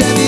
ya